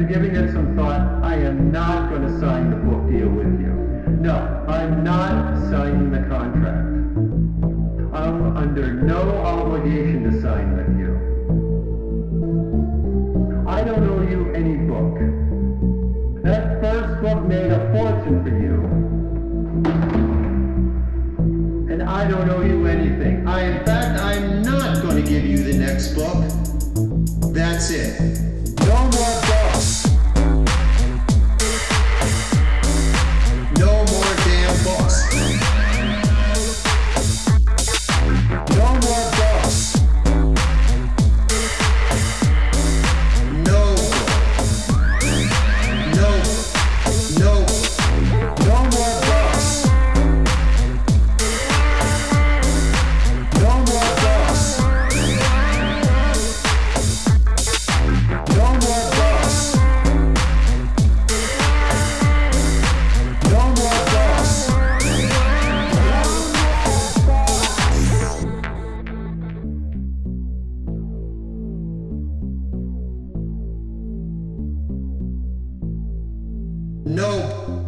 after giving it some thought, I am not going to sign the book deal with you. No, I'm not signing the contract. I'm under no obligation to sign with you. I don't owe you any book. That first book made a fortune for you. And I don't owe you anything. I, in fact, I'm not going to give you the next book. That's it. No.